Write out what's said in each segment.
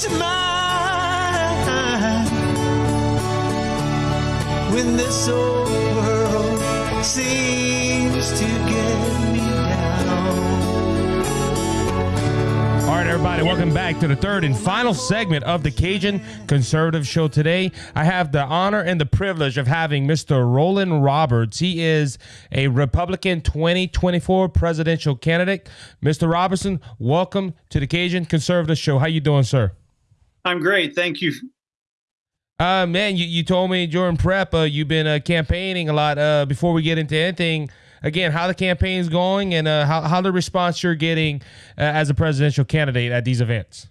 peace of mind when this old world seems to get me down. All right, everybody, welcome back to the third and final segment of the Cajun Conservative Show. Today, I have the honor and the privilege of having Mr. Rollan Roberts. He is a Republican 2024 presidential candidate. Mr. Robertson, welcome to the Cajun Conservative Show. How you doing, sir? I'm great. Thank you. Uh, man, you, you told me during prep uh, you've been uh, campaigning a lot. Uh, before we get into anything, again, how the campaign's going and uh, how, how the response you're getting uh, as a presidential candidate at these events.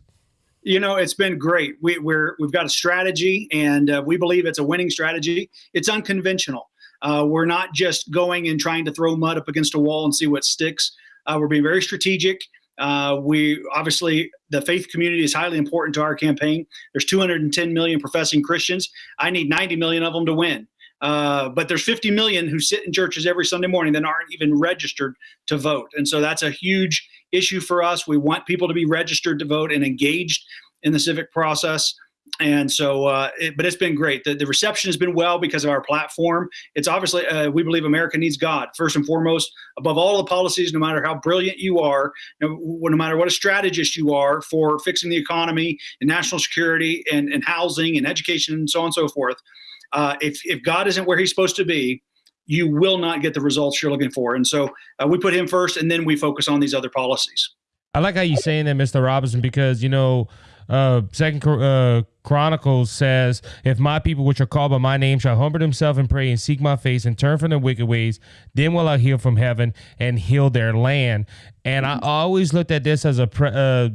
You know, it's been great. We, we're we've got a strategy, and uh, we believe it's a winning strategy. It's unconventional. Uh, we're not just going and trying to throw mud up against a wall and see what sticks. Uh, we're being very strategic. Uh, we obviously the faith community is highly important to our campaign. There's 210 million professing Christians. I need 90 million of them to win. Uh, but there's 50 million who sit in churches every Sunday morning that aren't even registered to vote, and so that's a huge issue for us. We want people to be registered to vote and engaged in the civic process. And so, uh, it, but it's been great. The, the reception has been well because of our platform. It's obviously, uh, we believe America needs God first and foremost, above all the policies, no matter how brilliant you are, no, matter what a strategist you are for fixing the economy and national security and, and housing and education and so on and so forth. Uh, if, if God isn't where he's supposed to be, you will not get the results you're looking for. And so uh, we put him first and then we focus on these other policies. I like how you're saying that, Mr. Robinson, because you know, uh, Second uh, Chronicles says, "If my people, which are called by my name, shall humble themselves and pray and seek my face and turn from their wicked ways, then will I heal from heaven and heal their land." And I always looked at this as a pre- uh,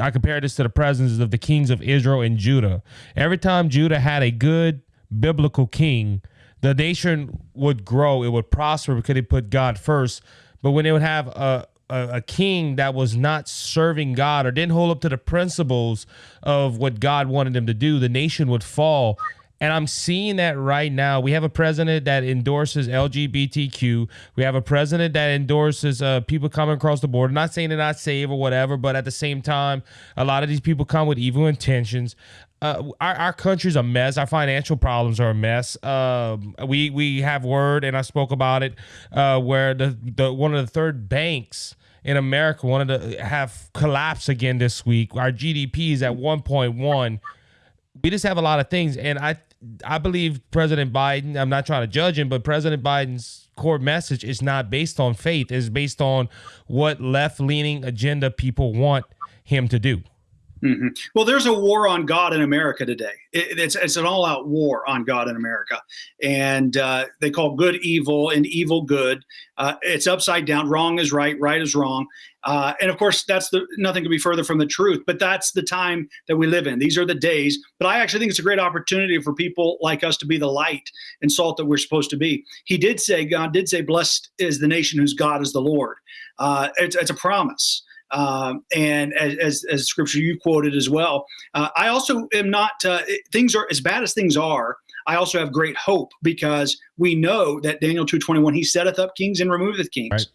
I compare this to the presence of the kings of Israel and Judah. Every time Judah had a good biblical king, the nation would grow, it would prosper because they put God first. But when they would have a a, a, king that was not serving God or didn't hold up to the principles of what God wanted them to do, the nation would fall. And I'm seeing that right now. We have a president that endorses LGBTQ. We have a president that endorses uh, people coming across the border. Not saying they're not safe or whatever, but at the same time, a lot of these people come with evil intentions. Uh, our, our country's a mess. Our financial problems are a mess. Um, we we have word, and I spoke about it, uh, where the, the one of the third banks in America wanted to have collapse again this week. Our GDP is at 1.1. We just have a lot of things, and I I believe President Biden. I'm not trying to judge him, but President Biden's core message is not based on faith. It's based on what left leaning agenda people want him to do. Mm-hmm. Well, there's a war on God in America today. It, it's it's an all out war on God in America, and uh, they call good evil and evil good. Uh, it's upside down. Wrong is right. Right is wrong. Uh, and of course, that's the nothing could be further from the truth. But that's the time that we live in. These are the days. But I actually think it's a great opportunity for people like us to be the light and salt that we're supposed to be. He did say, God did say, "Blessed is the nation whose God is the Lord." Uh, it's, it's a promise. Um, and as, as, as, scripture you quoted as well. Uh, I also am not, uh, things are as bad as things are. I also have great hope because we know that Daniel 2.21, he setteth up kings and removeth kings. Right.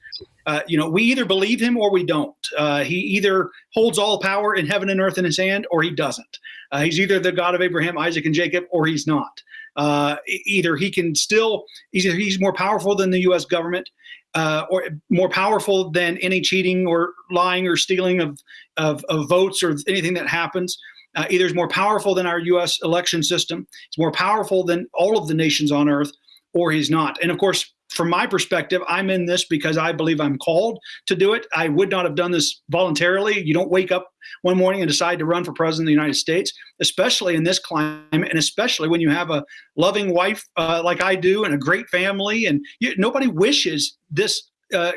Uh, you know, we either believe him or we don't. Uh, he either holds all power in heaven and earth in his hand or he doesn't. Uh, he's either the God of Abraham, Isaac, and Jacob or he's not. Uh, either he can still, either he's more powerful than the U.S. government uh, or more powerful than any cheating or lying or stealing of, of, of votes or anything that happens. Uh, either is more powerful than our U.S. election system, it's more powerful than all of the nations on earth, or he's not. And of course, from my perspective, I'm in this because I believe I'm called to do it. I would not have done this voluntarily. You don't wake up one morning and decide to run for president of the United States, especially in this climate, and especially when you have a loving wife uh, like I do and a great family. And you, nobody wishes this, uh,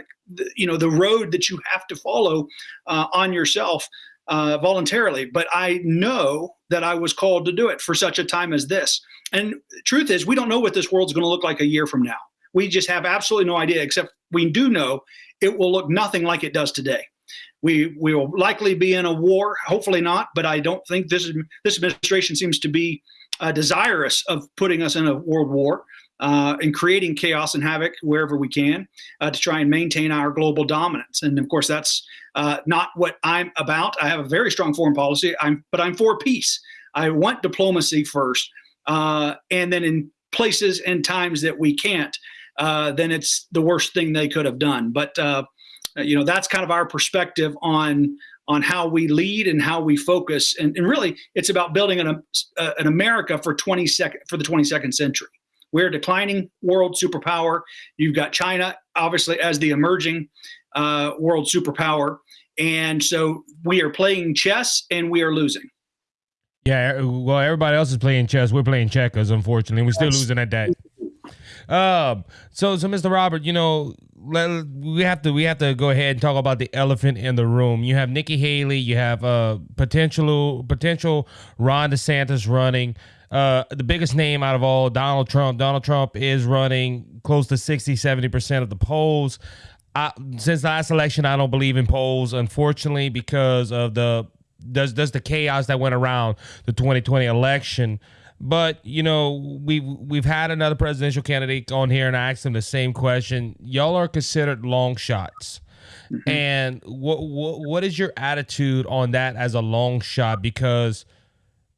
you know, the road that you have to follow uh, on yourself uh, voluntarily. But I know that I was called to do it for such a time as this. And truth is, we don't know what this world's going to look like a year from now. We just have absolutely no idea, except we do know it will look nothing like it does today. We we will likely be in a war. Hopefully not, but I don't think this this administration seems to be uh, desirous of putting us in a world war. uh, and creating chaos and havoc wherever we can uh, to try and maintain our global dominance. And of course, that's uh, not what I'm about. I have a very strong foreign policy, I'm, but I'm for peace. I want diplomacy first, uh, and then in places and times that we can't, uh, then it's the worst thing they could have done. But uh, you know, that's kind of our perspective on on how we lead and how we focus. And, and really, it's about building an, uh, an America for 20 second, for the 22nd century. We're a declining world superpower. You've got China, obviously, as the emerging uh, world superpower. And so we are playing chess and we are losing. Yeah, well, everybody else is playing chess. We're playing checkers, unfortunately. We're still yes. losing at that. Um, so, so Mr. Robert, you know, let, we have to we have to go ahead and talk about the elephant in the room. You have Nikki Haley, you have uh potential potential Ron DeSantis running. Uh, the biggest name out of all, Donald Trump. Donald Trump is running close to 60, 70% of the polls. I, since last election, I don't believe in polls, unfortunately, because of the does does the chaos that went around the 2020 election. But you know, we've we've had another presidential candidate on here, and I asked him the same question. Y'all are considered long shots, mm-hmm. and what, what what is your attitude on that as a long shot? Because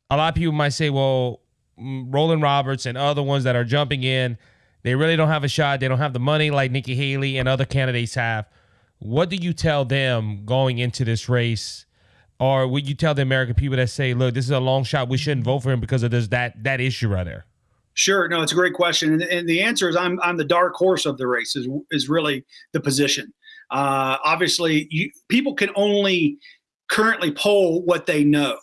a lot of people might say, well, Rollan Roberts and other ones that are jumping in, they really don't have a shot. They don't have the money like Nikki Haley and other candidates have. What do you tell them going into this race? Or would you tell the American people that say, "Look, this is a long shot. We shouldn't vote for him because of this that that issue right there"? Sure, no, it's a great question, and, and the answer is I'm I'm the dark horse of the race is is really the position. Uh, obviously, you, people can only currently poll what they know.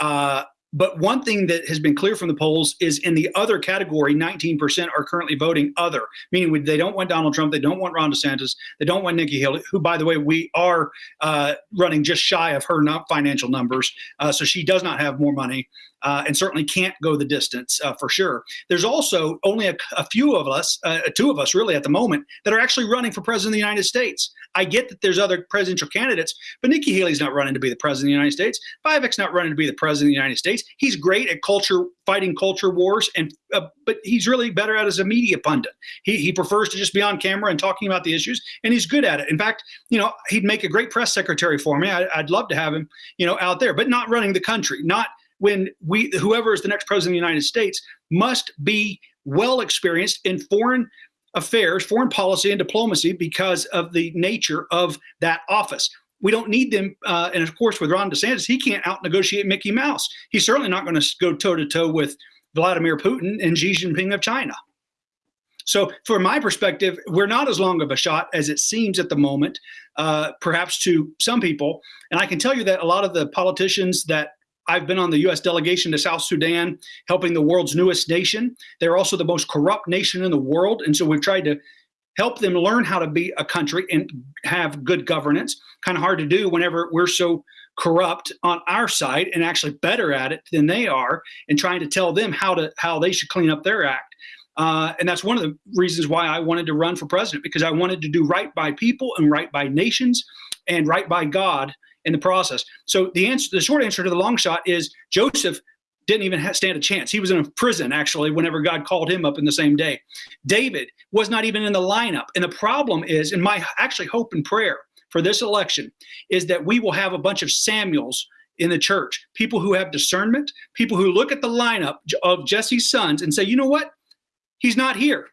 Uh, but one thing that has been clear from the polls is in the other category, 19% are currently voting other, meaning they don't want Donald Trump, they don't want Ron DeSantis, they don't want Nikki Haley, who, by the way, we are uh, running just shy of her not financial numbers. Uh, so she does not have more money uh, and certainly can't go the distance uh, for sure. There's also only a, a few of us, uh, two of us really at the moment, that are actually running for president of the United States. I get that there's other presidential candidates, but Nikki Haley's not running to be the president of the United States. Vivek's not running to be the president of the United States. He's great at culture, fighting culture wars, and uh, but he's really better at as a media pundit. He, he prefers to just be on camera and talking about the issues, and he's good at it. In fact, you know, he'd make a great press secretary for me. I, I'd love to have him, you know, out there, but not running the country, not when we whoever is the next president of the United States must be well experienced in foreign affairs, foreign policy, and diplomacy because of the nature of that office. We don't need them. Uh, and of course, with Ron DeSantis, he can't out negotiate Mickey Mouse. He's certainly not going to go toe to toe with Vladimir Putin and Xi Jinping of China. So, from my perspective, we're not as long of a shot as it seems at the moment, uh, perhaps to some people. And I can tell you that a lot of the politicians that I've been on the U.S. delegation to South Sudan, helping the world's newest nation. They're also the most corrupt nation in the world. And so we've tried to help them learn how to be a country and have good governance. Kind of hard to do whenever we're so corrupt on our side and actually better at it than they are and trying to tell them how to how they should clean up their act. Uh, and that's one of the reasons why I wanted to run for president because I wanted to do right by people and right by nations and right by God in the process. So the answer, the short answer to the long shot is Joseph didn't even stand a chance. He was in a prison actually whenever God called him up in the same day. David was not even in the lineup. And the problem is, and my actually hope and prayer for this election is that we will have a bunch of Samuels in the church, people who have discernment, people who look at the lineup of Jesse's sons and say, you know what? He's not here.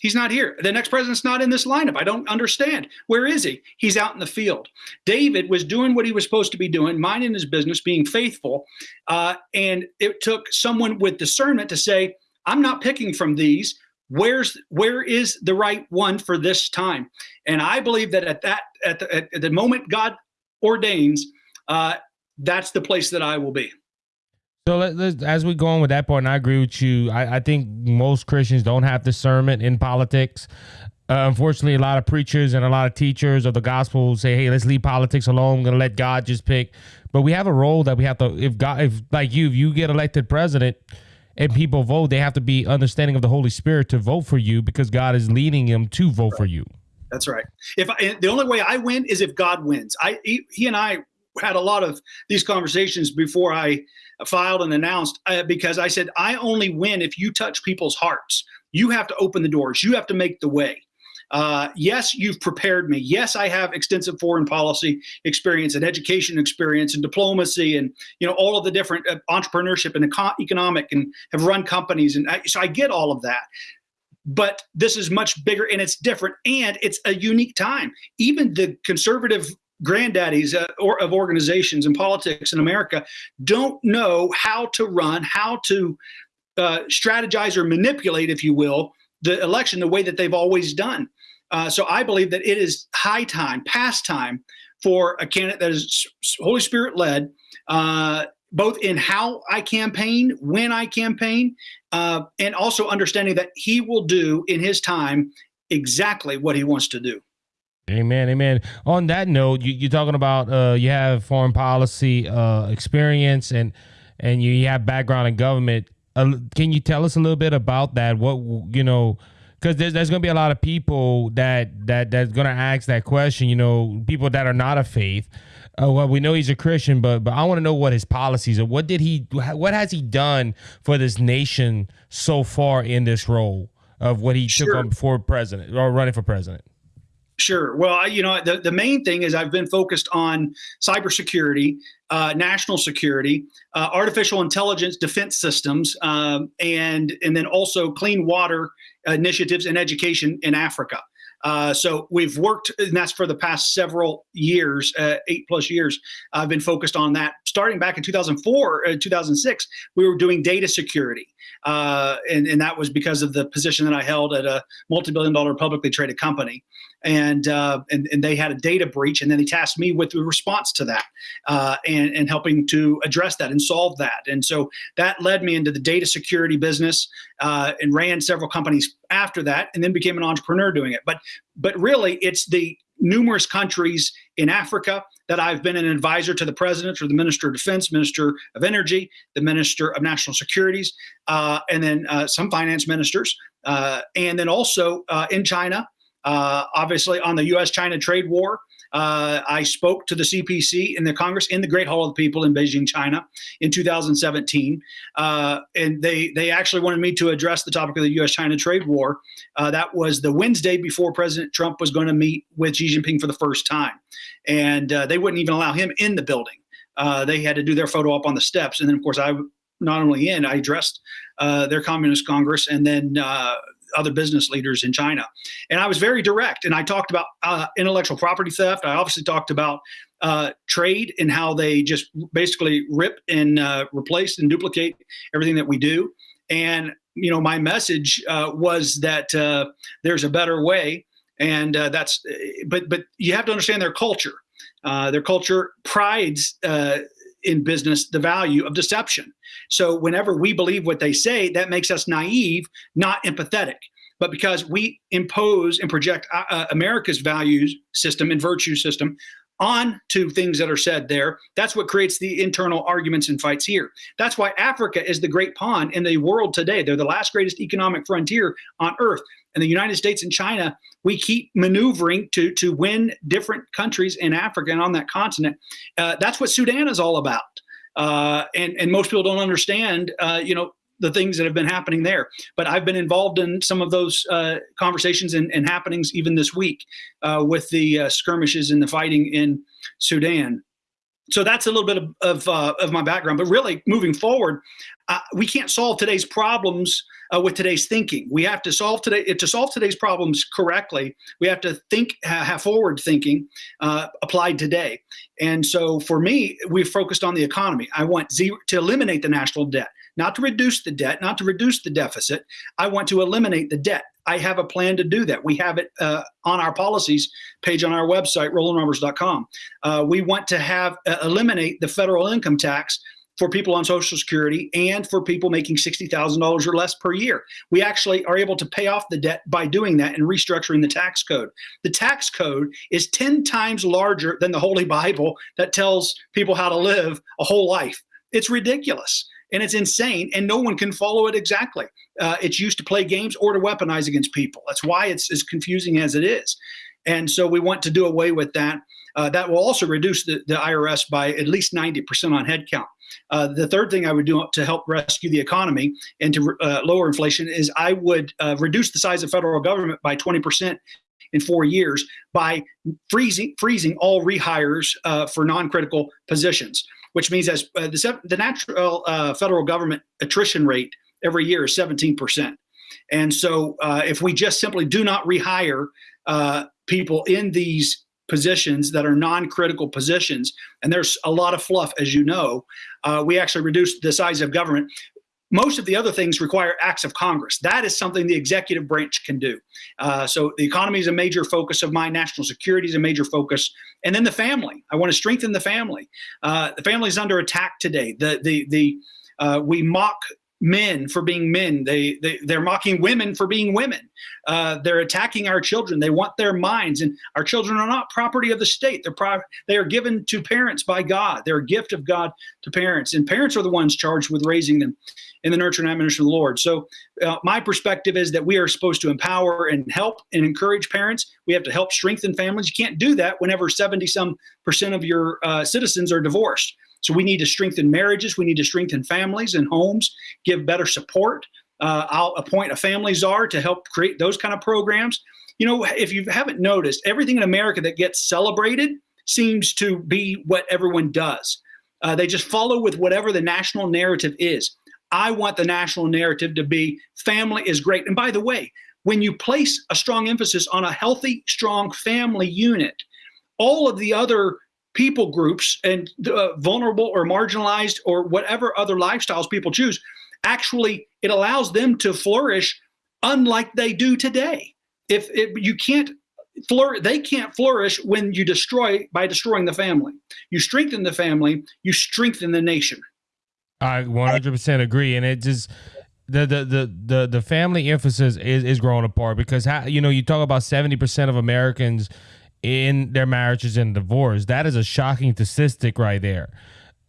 He's not here. The next president's not in this lineup. I don't understand. Where is he? He's out in the field. David was doing what he was supposed to be doing, minding his business, being faithful. Uh, and it took someone with discernment to say, I'm not picking from these. Where's where is the right one for this time? And I believe that at that at the, at the moment God ordains, uh, that's the place that I will be. So let, as we go on with that point, I agree with you. I, I think most Christians don't have discernment in politics. Uh, unfortunately, a lot of preachers and a lot of teachers of the gospel say, "Hey, let's leave politics alone. I'm gonna let God just pick." But we have a role that we have to. If God, if like you, if you get elected president and people vote, they have to be understanding of the Holy Spirit to vote for you because God is leading them to vote for you. That's right. If I, the only way I win is if God wins. I he, he and I had a lot of these conversations before I filed and announced uh, because I said I only win if you touch people's hearts. You have to open the doors. You have to make the way. Uh, yes, you've prepared me. Yes, I have extensive foreign policy experience and education experience and diplomacy and you know all of the different uh, entrepreneurship and eco- economic and have run companies and I, so I get all of that. But this is much bigger and it's different and it's a unique time. Even the conservative granddaddies uh, or, of organizations and politics in America don't know how to run, how to uh, strategize or manipulate, if you will, the election the way that they've always done. Uh, so I believe that it is high time, past time, for a candidate that is Holy Spirit led, uh, both in how I campaign, when I campaign, uh, and also understanding that he will do in his time exactly what he wants to do. Amen, amen. On that note, you, are talking about uh, you have foreign policy uh, experience and and you have background in government. Uh, can you tell us a little bit about that? What you know, because there's, there's going to be a lot of people that that that's going to ask that question. You know, people that are not of faith. Uh, well, we know he's a Christian, but but I want to know what his policies are. What did he? What has he done for this nation so far in this role of what he sure. took on before president or running for president? Sure. Well, I, you know, the, the main thing is I've been focused on cybersecurity, uh, national security, uh, artificial intelligence, defense systems, um, and and then also clean water initiatives and education in Africa. Uh, so we've worked, and that's for the past several years, uh, eight plus years. I've been focused on that. Starting back in 2004, uh, 2006, we were doing data security. Uh, and, and that was because of the position that I held at a multi-billion dollar publicly traded company. And, uh, and, and they had a data breach, and then they tasked me with the response to that uh, and, and helping to address that and solve that. And so that led me into the data security business uh, and ran several companies after that, and then became an entrepreneur doing it. But but really, it's the numerous countries in Africa that I've been an advisor to the president or the minister of defense, minister of energy, the minister of national securities, uh, and then uh, some finance ministers. Uh, and then also uh, in China, uh, obviously on the US China trade war. Uh, I spoke to the CPC in the Congress in the Great Hall of the People in Beijing, China, in 2017, uh, and they they actually wanted me to address the topic of the U.S.-China trade war. Uh, that was the Wednesday before President Trump was going to meet with Xi Jinping for the first time, and uh, they wouldn't even allow him in the building. Uh, they had to do their photo up on the steps, and then of course I not only in I addressed uh, their Communist Congress, and then other business leaders in China. And I was very direct, and I talked about uh, intellectual property theft. I obviously talked about uh, trade and how they just basically rip and uh, replace and duplicate everything that we do. And you know, my message uh, was that uh, there's a better way, and uh, that's. But but you have to understand their culture. their culture prides in business the value of deception. So whenever we believe what they say, that makes us naive, not empathetic. But because we impose and project uh, uh America's values system and virtue system on to things that are said there. That's what creates the internal arguments and fights here. That's why Africa is the great pawn in the world today. They're the last greatest economic frontier on earth. And the United States and China, we keep maneuvering to, to win different countries in Africa and on that continent. Uh, that's what Sudan is all about. Uh, and, and most people don't understand, uh, you know, the things that have been happening there. But I've been involved in some of those uh, conversations and, and, happenings even this week uh, with the uh, skirmishes and the fighting in Sudan. So that's a little bit of of, uh, of my background. But really, moving forward, uh, we can't solve today's problems uh, with today's thinking. We have to solve today to solve today's problems correctly. We have to think, have forward thinking applied today. And so, for me, we've focused on the economy. I want zero, to eliminate the national debt not to reduce the debt, not to reduce the deficit. I want to eliminate the debt. I have a plan to do that. We have it uh, on our policies page on our website, rollanroberts.com. Uh, we want to have uh, eliminate the federal income tax for people on Social Security and for people making $60,000 or less per year. We actually are able to pay off the debt by doing that and restructuring the tax code. The tax code is 10 times larger than the Holy Bible that tells people how to live a whole life. It's ridiculous and it's insane, and no one can follow it exactly. Uh, it's used to play games or to weaponize against people. That's why it's as confusing as it is. And so we want to do away with that. Uh, that will also reduce the, the IRS by at least 90% on headcount. Uh, the third thing I would do to help rescue the economy and to uh, lower inflation is I would uh, reduce the size of federal government by 20% in four years by freezing freezing all rehires uh, for non-critical positions, which means as uh, the, the natural uh, federal government attrition rate every year is 17%. And so if we just simply do not rehire people in these positions that are non-critical positions, and there's a lot of fluff, as you know. Uh, we actually reduced the size of government. Most of the other things require acts of Congress. That is something the executive branch can do. Uh, so the economy is a major focus of mine. National security is a major focus, and then the family. I want to strengthen the family. Uh, the family is under attack today. The the the uh, we mock men for being men. They, they they're mocking women for being women. Uh, they're attacking our children. They want their minds, and our children are not property of the state. They're pri- they are given to parents by God. They're a gift of God to parents, and parents are the ones charged with raising them in the nurture and admonition of the Lord. So, uh, my perspective is that we are supposed to empower and help and encourage parents. We have to help strengthen families. You can't do that whenever seventy some percent of your uh, citizens are divorced. So we need to strengthen marriages. We need to strengthen families and homes, give better support. Uh, I'll appoint a family czar to help create those kind of programs. You know, if you haven't noticed, everything in America that gets celebrated seems to be what everyone does. Uh, they just follow with whatever the national narrative is. I want the national narrative to be family is great. And by the way, when you place a strong emphasis on a healthy, strong family unit, all of the other people groups and uh, vulnerable or marginalized or whatever other lifestyles people choose actually it allows them to flourish unlike they do today. If it, you can't flourish they can't flourish when you destroy by destroying the family. You strengthen the family you strengthen the nation. I 100% agree and it just the, the the the the family emphasis is, is growing apart because how you know you talk about 70% of americans in their marriages and divorce. That is a shocking statistic right there.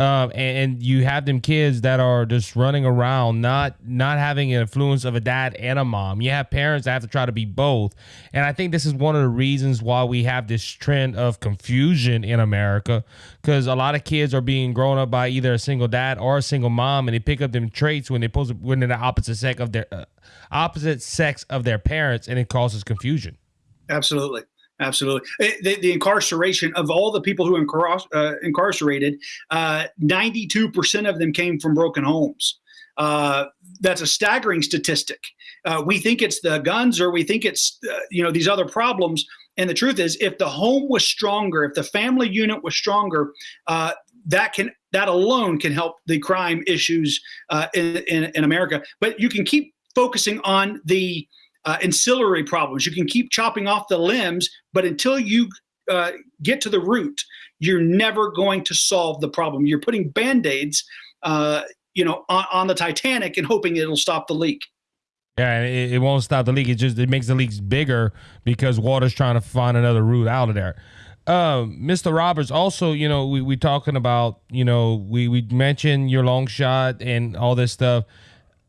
Um, and, and, you have them kids that are just running around, not not having an influence of a dad and a mom. You have parents that have to try to be both, and I think this is one of the reasons why we have this trend of confusion in America, because a lot of kids are being grown up by either a single dad or a single mom, and they pick up them traits when they post when they're the opposite sex of their uh, opposite sex of their parents, and it causes confusion. Absolutely. Absolutely. Eh, the, the, incarceration of all the people who uh, incarcerated, uh, 92% of them came from broken homes. Uh, that's a staggering statistic. Uh, we think it's the guns or we think it's, uh, you know, these other problems. And the truth is, if the home was stronger, if the family unit was stronger, uh, that can that alone can help the crime issues in, in, in America. But you can keep focusing on the uh, ancillary problems. You can keep chopping off the limbs, but until you uh, get to the root, you're never going to solve the problem. You're putting band aids, uh, you know, on, on, the Titanic and hoping it'll stop the leak. Yeah, it, it, won't stop the leak. It just it makes the leaks bigger because water's trying to find another route out of there. Uh, Mr. Roberts, also, you know, we we talking about, you know, we we mentioned your long shot and all this stuff.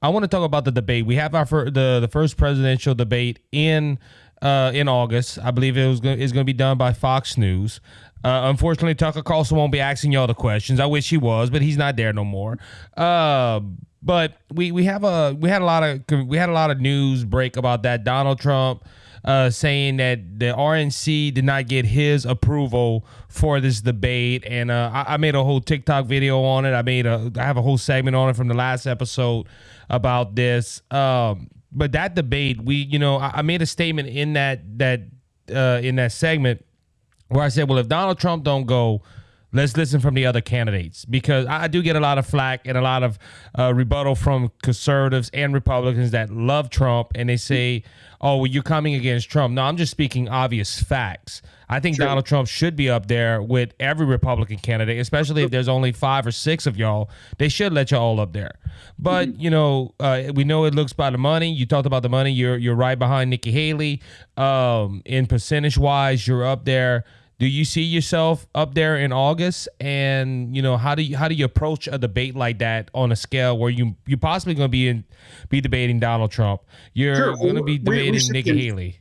I want to talk about the debate. We have our fir- the the first presidential debate in uh, in August. I believe it was go- is going to be done by Fox News. Uh, unfortunately, Tucker Carlson won't be asking y'all the questions. I wish he was, but he's not there no more. Uh, but we we have a we had a lot of we had a lot of news break about that Donald Trump uh, saying that the RNC did not get his approval for this debate, and uh, I, I, made a whole TikTok video on it. I made a I have a whole segment on it from the last episode about this. Um, but that debate, we you know, I, I made a statement in that that uh, in that segment where I said, well, if Donald Trump don't go let's listen from the other candidates because I do get a lot of flack and a lot of uh, rebuttal from conservatives and Republicans that love Trump and they say, "Oh, well, you're coming against Trump." No, I'm just speaking obvious facts. I think True. Donald Trump should be up there with every Republican candidate, especially if there's only five or six of y'all. They should let you all up there. But mm-hmm. you know, uh, we know it looks by the money. You talked about the money. You're you're right behind Nikki Haley. Um, in percentage wise, you're up there do you see yourself up there in August? And you know, how do you how do you approach a debate like that on a scale where you you're possibly going to be in be debating Donald Trump? You're sure. going to be debating we, we Nikki Haley.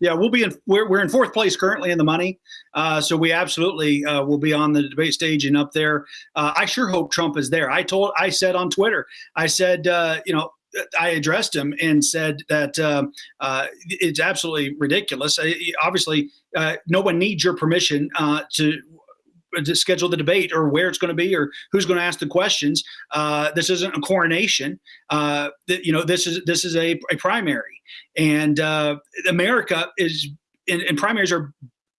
Yeah, we'll be in. We're, we're in fourth place currently in the money, uh, so we absolutely uh, will be on the debate stage and up there. Uh, I sure hope Trump is there. I told, I said on Twitter, I said, uh, you know, I addressed him and said that uh, uh, it's absolutely ridiculous. I, obviously, uh, no one needs your permission uh, to to schedule the debate or where it's going to be or who's going to ask the questions. Uh, this isn't a coronation. Uh, you know, this is this is a, a primary, and America is and, and primaries are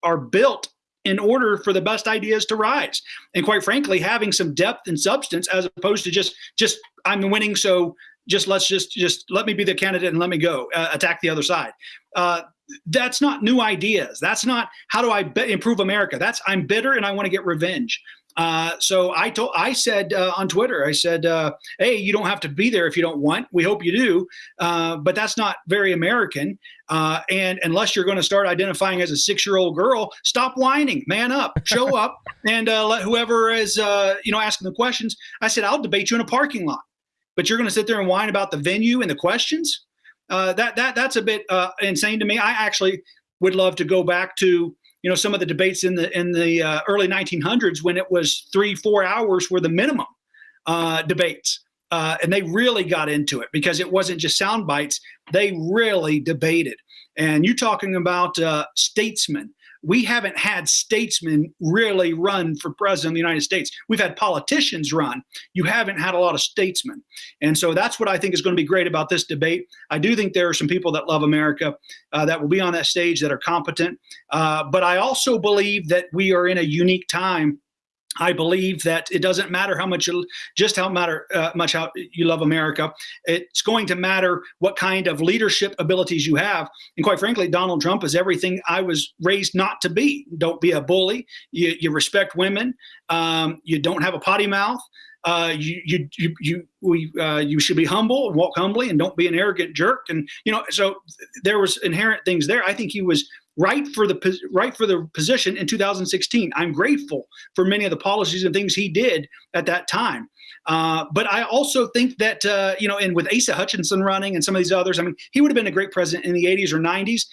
are built in order for the best ideas to rise and quite frankly having some depth and substance as opposed to just just i'm winning so just let's just just let me be the candidate and let me go uh, attack the other side uh, that's not new ideas that's not how do i improve america that's i'm bitter and i want to get revenge uh, so I told, I said uh, on Twitter, I said, uh, "Hey, you don't have to be there if you don't want. We hope you do, uh, but that's not very American. Uh, and unless you're going to start identifying as a six-year-old girl, stop whining, man up, show up, and uh, let whoever is, you know, asking the questions. I said, I'll debate you in a parking lot but you're going to sit there and whine about the venue and the questions. Uh, that that that's a bit uh, insane to me. I actually would love to go back to you know some of the debates in the in the uh, early 1900s when it was three four hours were the minimum uh, debates. Uh, and they really got into it because it wasn't just sound bites. They really debated. And you're talking about uh, statesmen we haven't had statesmen really run for president of the United States. We've had politicians run. You haven't had a lot of statesmen. And so that's what I think is going to be great about this debate. I do think there are some people that love America uh, that will be on that stage that are competent. Uh, but I also believe that we are in a unique time I believe that it doesn't matter how much you just how matter uh, much how you love America. It's going to matter what kind of leadership abilities you have. And quite frankly, Donald Trump is everything I was raised not to be. Don't be a bully. You, you respect women. Um, you don't have a potty mouth. Uh, you you you you we uh, you should be humble and walk humbly and don't be an arrogant jerk. And you know, so there was inherent things there. I think he was right for the right for the position in 2016. I'm grateful for many of the policies and things he did at that time. Uh, but I also think that uh, you know, and with Asa Hutchinson running and some of these others, I mean, he would have been a great president in the 80s or 90s.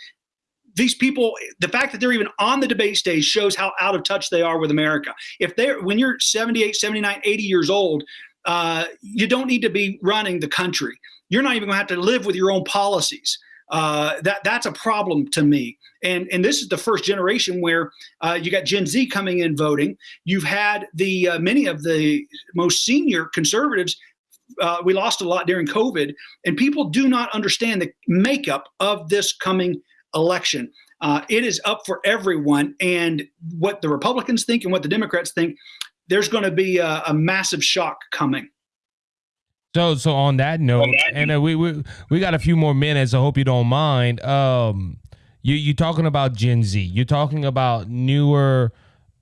These people, the fact that they're even on the debate stage shows how out of touch they are with America. If they're when you're 78, 79, 80 years old, uh, you don't need to be running the country. You're not even going to have to live with your own policies. Uh, that that's a problem to me. And and this is the first generation where uh, you got Gen Z coming in voting. You've had the uh, many of the most senior conservatives. Uh, we lost a lot during COVID, and people do not understand the makeup of this coming election. Uh, it is up for everyone, and what the Republicans think and what the Democrats think. There's going to be a, a massive shock coming. So so on that note, on that and uh, we we we got a few more minutes. I hope you don't mind. Um, you you talking about Gen Z? You're talking about newer,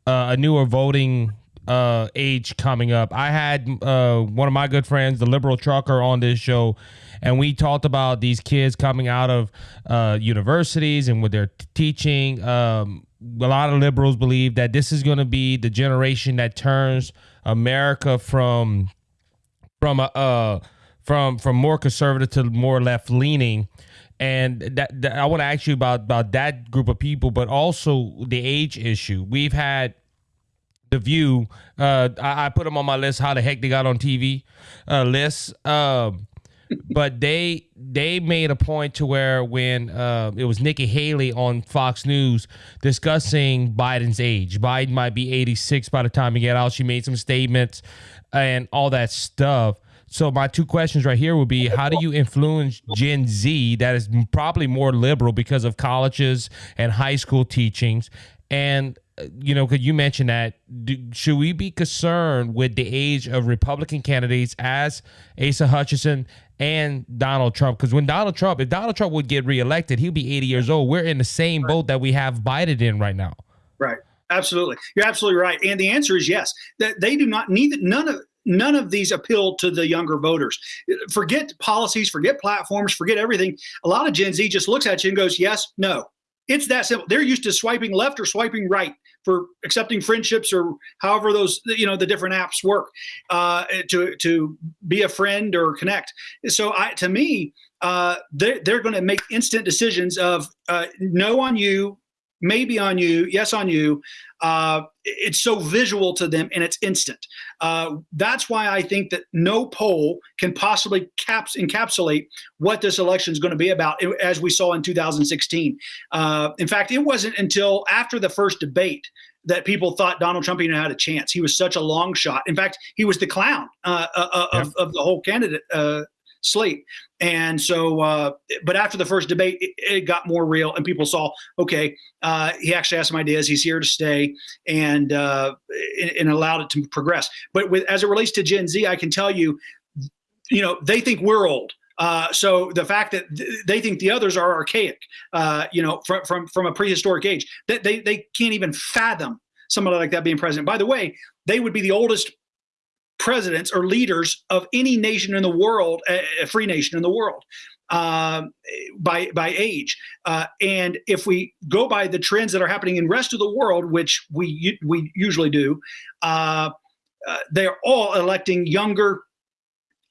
uh, a newer voting uh age coming up. I had uh one of my good friends, the liberal trucker, on this show, and we talked about these kids coming out of uh universities and what they're teaching. Um, a lot of liberals believe that this is going to be the generation that turns America from from a uh, from from more conservative to more left leaning and that, that I want to ask you about about that group of people, but also the age issue. We've had the View. Uh, I, I, put them on my list. How the heck they got on TV uh, list? Um, but they they made a point to where when uh, it was Nikki Haley on Fox News discussing Biden's age, Biden might be 86 by the time he get out. She made some statements and all that stuff. So my two questions right here would be: How do you influence Gen Z that is probably more liberal because of colleges and high school teachings? And uh, you know, could you mention that? Do, should we be concerned with the age of Republican candidates as Asa Hutchinson and Donald Trump? Because when Donald Trump, if Donald Trump would get reelected, he'll be 80 years old. We're in the same boat that we have Biden in right now. Right. Absolutely. You're absolutely right. And the answer is yes. That they do not neither none of none of these appeal to the younger voters. Forget policies, forget platforms, forget everything. A lot of Gen Z just looks at you and goes, yes, no. It's that simple. They're used to swiping left or swiping right for accepting friendships or however those you know the different apps work uh, to to be a friend or connect. So I to me, uh, they're, they're going to make instant decisions of uh, no on you, maybe on you, yes on you. Uh, it's so visual to them and it's instant. Uh, that's why I think that no poll can possibly caps, encapsulate what this election is going to be about, as we saw in 2016. Uh, in fact, it wasn't until after the first debate that people thought Donald Trump even had a chance. He was such a long shot. In fact, he was the clown uh, uh, uh of, of, the whole candidate uh, slate. And so, uh, but after the first debate, it, it, got more real, and people saw, okay, uh, he actually has some ideas. He's here to stay, and, uh, and allowed it to progress. But with as it relates to Gen Z, I can tell you, you know, they think we're old. Uh, so the fact that th- they think the others are archaic, uh, you know, from, from from a prehistoric age, that they they can't even fathom somebody like that being president. By the way, they would be the oldest presidents or leaders of any nation in the world, a, free nation in the world. Uh, by by age, uh, and if we go by the trends that are happening in rest of the world, which we we usually do, uh, uh they're all electing younger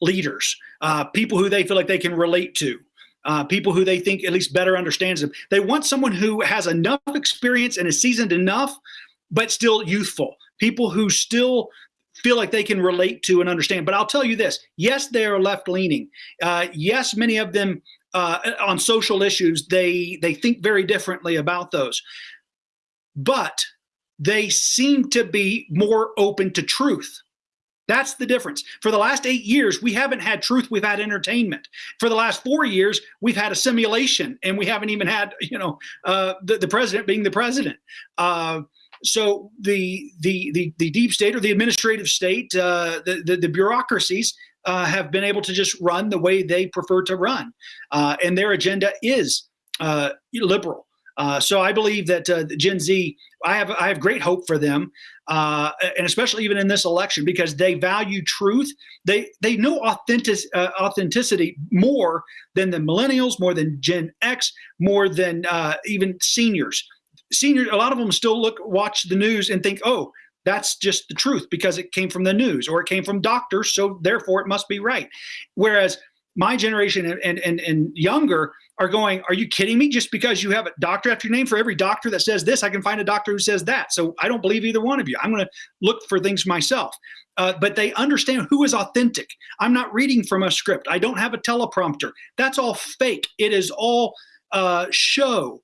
leaders, uh, people who they feel like they can relate to. Uh, people who they think at least better understands them. They want someone who has enough experience and is seasoned enough, but still youthful. People who still feel like they can relate to and understand. But I'll tell you this yes, they are left leaning. Uh, yes, many of them uh, on social issues, they, they think very differently about those. But they seem to be more open to truth. That's the difference. For the last eight years, we haven't had truth, we've had entertainment. For the last four years, we've had a simulation, and we haven't even had, you know, uh, the, the president being the president. Uh, so the the the, the deep state or the administrative state, uh, the, the, the bureaucracies uh, have been able to just run the way they prefer to run, uh, and their agenda is uh, liberal. Uh, so I believe that uh, Gen Z, I have I have great hope for them, and especially even in this election because they value truth. They they know authentic authenticity more than the millennials, more than Gen X, more than even seniors seniors, a lot of them still look, watch the news and think, oh, that's just the truth because it came from the news or it came from doctors, so therefore it must be right. Whereas my generation and, and, and younger are going, are you kidding me? Just because you have a doctor after your name, for every doctor that says this, I can find a doctor who says that. So I don't believe either one of you. I'm going to look for things myself. Uh, but they understand who is authentic. I'm not reading from a script. I don't have a teleprompter. That's all fake. It is all uh, show.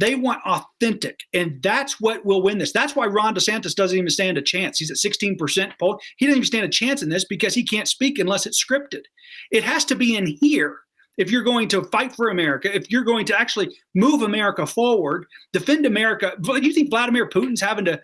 They want authentic, and that's what will win this. That's why Ron DeSantis doesn't even stand a chance. He's at 16% poll. He doesn't even stand a chance in this because he can't speak unless it's scripted. It has to be in here if you're going to fight for America, if you're going to actually move America forward, defend America, do you think Vladimir Putin's having to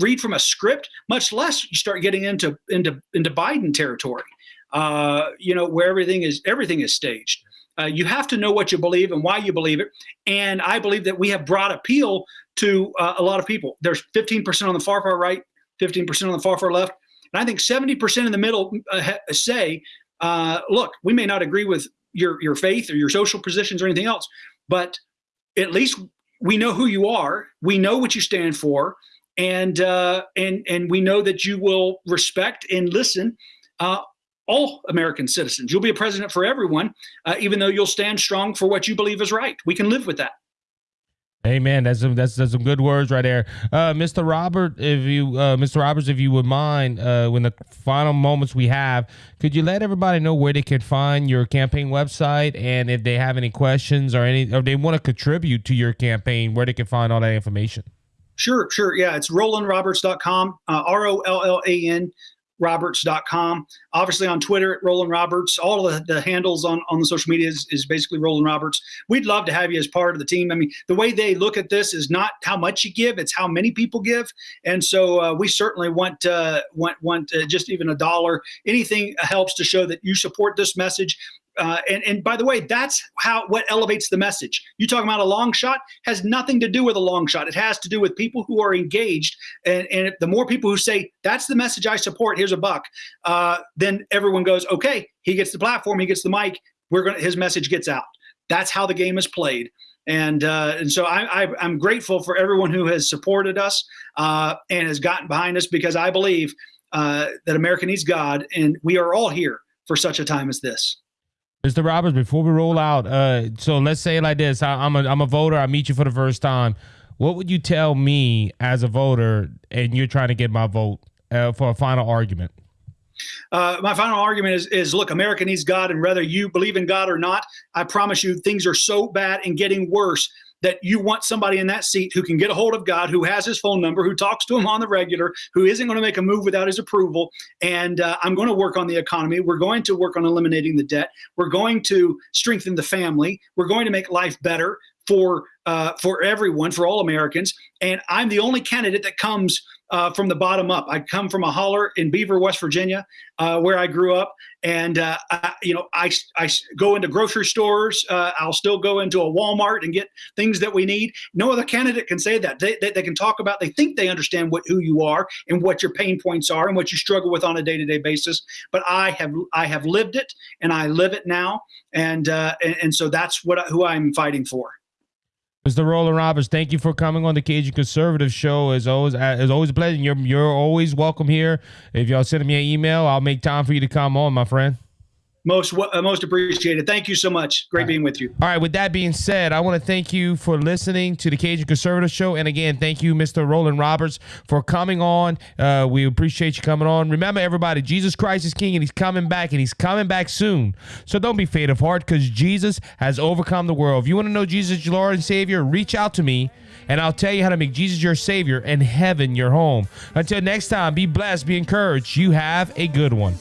read from a script? Much less you start getting into into into Biden territory, uh, you know, where everything is everything is staged. Uh, you have to know what you believe and why you believe it. And I believe that we have brought appeal to uh, a lot of people. There's 15% on the far, far right, 15% on the far, far left. And I think 70% in the middle uh, say, uh, look, we may not agree with your, your faith or your social positions or anything else, but at least we know who you are. We know what you stand for. And, uh, and, and we know that you will respect and listen uh, all American citizens. You'll be a president for everyone, uh, even though you'll stand strong for what you believe is right. We can live with that. Amen. That's some that's, that's some good words right there, uh, Mr. Robert. If you, uh, Mr. Roberts, if you would mind, uh, when the final moments we have, could you let everybody know where they can find your campaign website and if they have any questions or any, or they want to contribute to your campaign, where they can find all that information? Sure, sure. Yeah, it's RollanRoberts.com, uh, R O L L A N roberts.com. Obviously on Twitter at Rollan Roberts. All of the, the handles on, on the social media is, is basically Rollan Roberts. We'd love to have you as part of the team. I mean, the way they look at this is not how much you give, it's how many people give. And so uh, we certainly want, uh, want, want uh, just even a dollar. Anything helps to show that you support this message. Uh, and, and by the way, that's how what elevates the message. You talking about a long shot has nothing to do with a long shot. It has to do with people who are engaged. And, and the more people who say that's the message I support, here's a buck, uh, then everyone goes, okay, he gets the platform, he gets the mic. We're gonna his message gets out. That's how the game is played. And uh, and so I, I, am grateful for everyone who has supported us uh, and has gotten behind us because I believe uh, that America needs God, and we are all here for such a time as this. Mr. Roberts, before we roll out, uh, so let's say like this: I, I'm a I'm a voter. I meet you for the first time. What would you tell me as a voter, and you're trying to get my vote uh, for a final argument? Uh, my final argument is, is look, America needs God, and whether you believe in God or not, I promise you, things are so bad and getting worse that you want somebody in that seat who can get a hold of God, who has his phone number, who talks to him on the regular, who isn't going to make a move without his approval. And uh, I'm going to work on the economy. We're going to work on eliminating the debt. We're going to strengthen the family. We're going to make life better for uh, for everyone, for all Americans. And I'm the only candidate that comes uh, from the bottom up. I come from a holler in Beaver, West Virginia, uh, where I grew up, and uh, I, you know I, I go into grocery stores. Uh, I'll still go into a Walmart and get things that we need. No other candidate can say that. They, they, they can talk about. They think they understand what who you are and what your pain points are and what you struggle with on a day to day basis. But I have I have lived it and I live it now, and uh, and, and so that's what who I'm fighting for. Mr. Rollan Roberts, thank you for coming on the Cajun Conservative Show. As always, uh, as always a pleasure. You're you're always welcome here. If y'all send me an email, I'll make time for you to come on, my friend. Most uh, most appreciated. Thank you so much. Great being with you. All right. With that being said, I want to thank you for listening to the Cajun Conservative Show, and again, thank you, Mr. Rollan Roberts, for coming on. Uh, we appreciate you coming on. Remember, everybody, Jesus Christ is King, and He's coming back, and He's coming back soon. So don't be faint of heart, because Jesus has overcome the world. If you want to know Jesus, your Lord and Savior, reach out to me and I'll tell you how to make Jesus your Savior and heaven your home. Until next time, be blessed, be encouraged. You have a good one.